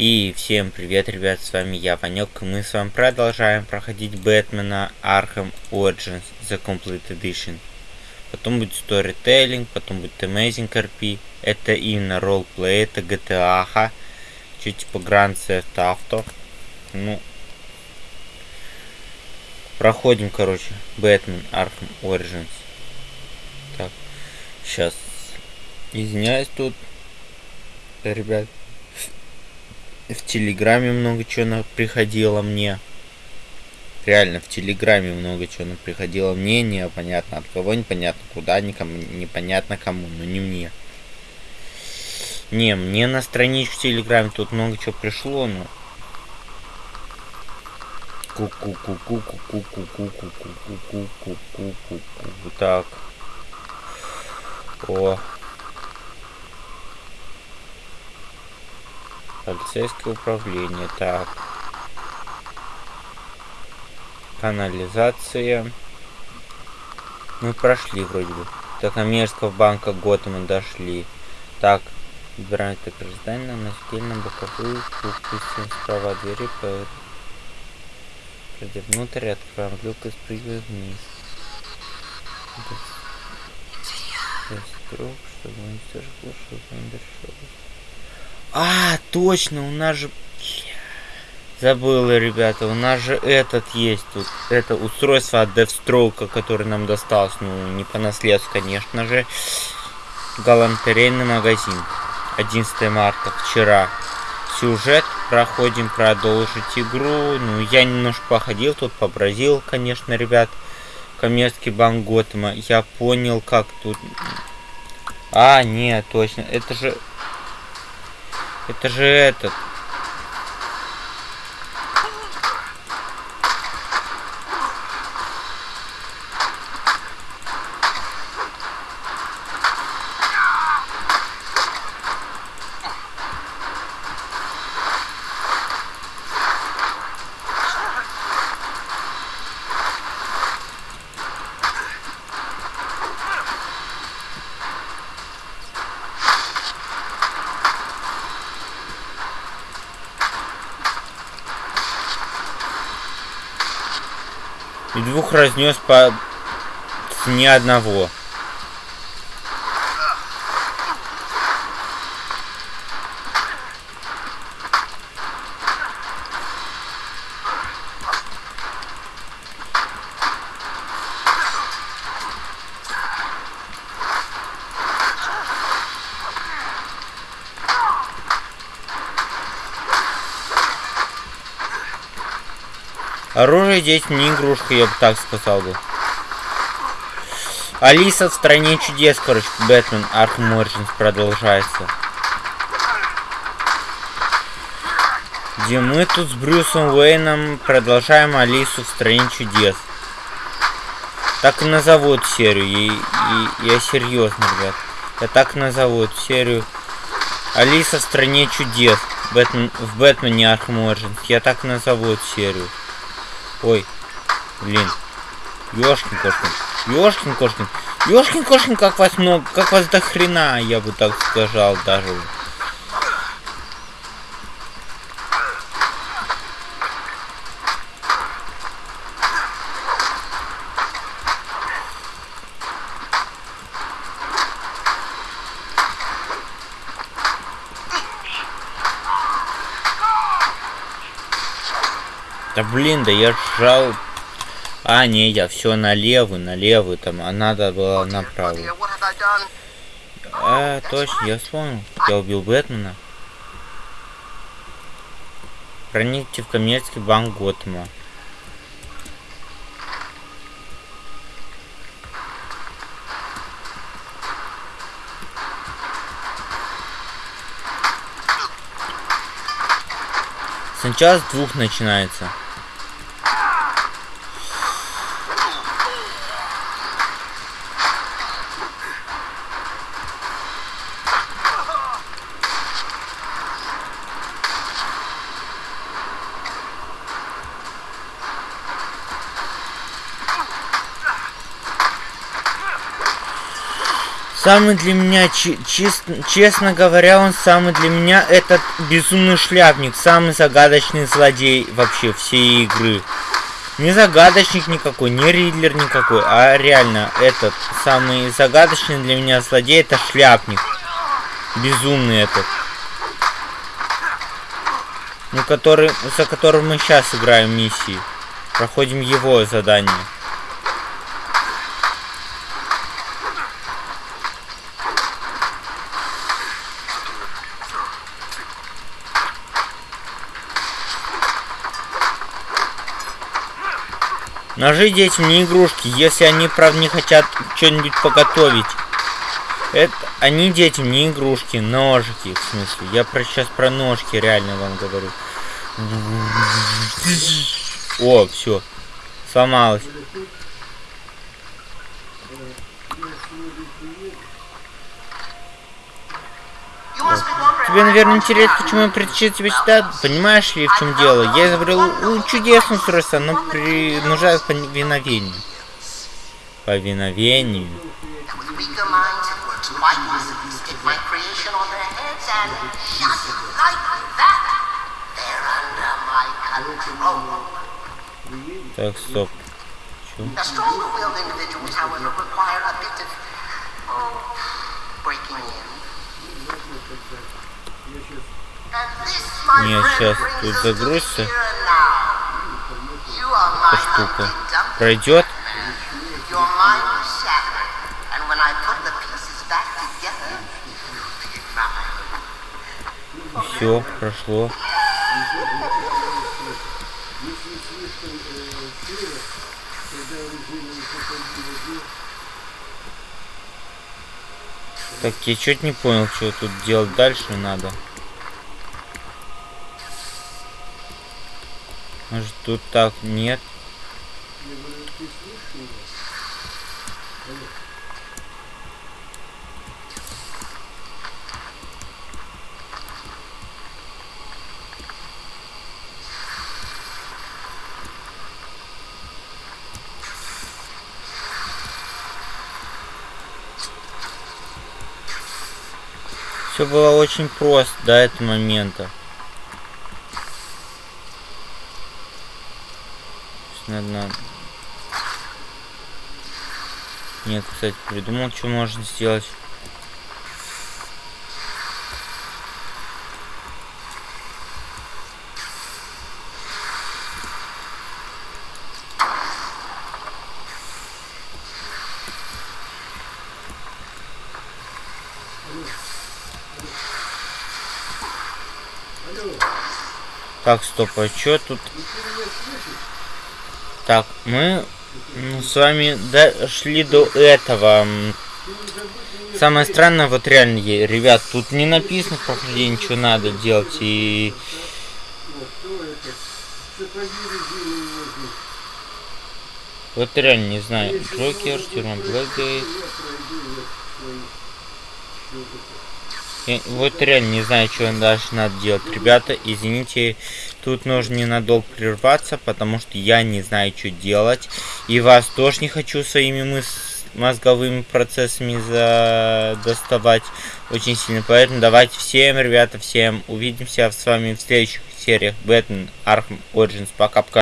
И всем привет, ребят, с вами я, Ванек, и мы с вами продолжаем проходить Бэтмена Arkham Origins The Complete Edition. Потом будет Storytelling, потом будет Amazing RP, это именно ролплей, это GTA, -ха. чуть типа Grand Theft Auto. Ну, проходим, короче, Бэтмен Arkham Origins. Так, сейчас, извиняюсь тут, ребят в Телеграме много чего приходило мне. Реально, в Телеграме много чего приходило мне, непонятно от кого, непонятно куда, никому, непонятно кому, но не мне. Не, мне на страничку в Телеграме тут много чего пришло, но... Ку-ку-ку-ку-ку-ку-ку-ку-ку-ку-ку-ку-ку-ку-ку. Так. О, Полицейское управление. Так. Канализация. Мы прошли вроде бы. До коммерческого банка Готэма дошли. Так. Выбираем это здание на отдельно боковую пустим справа двери по Пройдя внутрь, открываем люк и спрыгиваем вниз. Круг, чтобы уничтожить лошадь, он а, точно, у нас же... Забыла, ребята, у нас же этот есть тут. Это устройство от Deathstroke, которое нам досталось. Ну, не по наследству, конечно же. Галантерейный магазин. 11 марта, вчера. Сюжет. Проходим продолжить игру. Ну, я немножко походил тут, побразил, конечно, ребят. Коммерческий банк Готэма. Я понял, как тут... А, нет, точно. Это же это же этот И двух разнес по цене одного. Оружие здесь не игрушка, я бы так сказал бы. Алиса в стране чудес, короче, Бэтмен Arkham Origins продолжается. Где мы тут с Брюсом Уэйном продолжаем Алису в стране чудес. Так и назовут серию. И, и, я серьезно, ребят. Я так назову серию. Алиса в стране чудес. Бэтмен, в Бэтмене Arkham Origins. Я так назову серию. Ой, блин. Ёшкин кошкин. Ёшкин кошкин. Ёшкин кошкин, как вас много, как вас до хрена, я бы так сказал даже. Да блин, да я жал. А, не, я все на левый, там, а надо было направо. А, точно, я вспомнил. Я убил Бэтмена. Проникните в коммерческий банк Готэма. Сначала с двух начинается. Самый для меня, честно, честно говоря, он самый для меня этот безумный шляпник, самый загадочный злодей вообще всей игры. Не загадочник никакой, не Ридлер никакой, а реально этот самый загадочный для меня злодей это шляпник. Безумный этот. Ну, который, за которым мы сейчас играем миссии. Проходим его задание. Ножи детям не игрушки, если они, правда, не хотят что-нибудь поготовить. Это они детям не игрушки, ножики, в смысле. Я про сейчас про ножки реально вам говорю. О, все. Сломалось. Тебе, наверное, интересно, почему я притащил тебя сюда. Понимаешь ли, в чем дело? Я изобрел чудесное устройство, оно принуждает повиновению. Повиновению. Так, стоп. Чё? Не, сейчас тут загрузится. Эта штука. Пройдет. Все, прошло. Так, я чуть не понял, что тут делать дальше надо. Может тут так нет? Все было очень просто до этого момента. Наверное... Нет, кстати, придумал, что можно сделать. Так, стоп, а что тут? Так, мы с вами дошли до этого. Самое странное, вот реально, ребят, тут не написано в что надо делать, и... Вот реально не знаю. Джокер, тюрьма Блэкгейт. Вот реально не знаю, что дальше надо делать. Ребята, извините, тут нужно ненадолго прерваться, потому что я не знаю, что делать. И вас тоже не хочу своими мыс мозговыми процессами за доставать очень сильно. Поэтому давайте всем, ребята, всем увидимся с вами в следующих сериях Бэтмен Arkham Origins. Пока-пока.